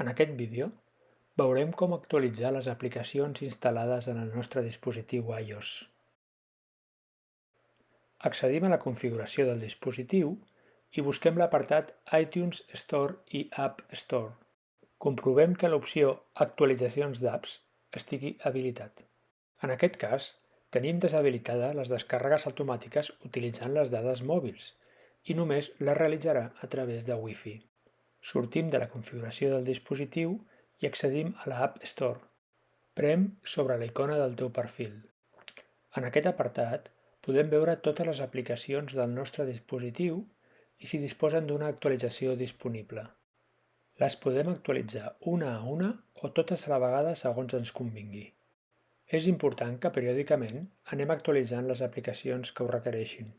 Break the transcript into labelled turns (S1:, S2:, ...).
S1: En aquest vídeo veurem com actualitzar les aplicacions instal·lades en el nostre dispositiu iOS. Accedim a la configuració del dispositiu i busquem l'apartat iTunes Store i App Store. Comprovem que l'opció Actualitzacions d'apps estigui habilitat. En aquest cas, tenim deshabilitades les descàrregues automàtiques utilitzant les dades mòbils i només les realitzarà a través de Wi-Fi. Sortim de la configuració del dispositiu i accedim a la App Store. Prem sobre la icona del teu perfil. En aquest apartat podem veure totes les aplicacions del nostre dispositiu i si disposen d'una actualització disponible. Les podem actualitzar una a una o totes a la vegada segons ens convingui. És important que periòdicament anem actualitzant les aplicacions que ho requereixin.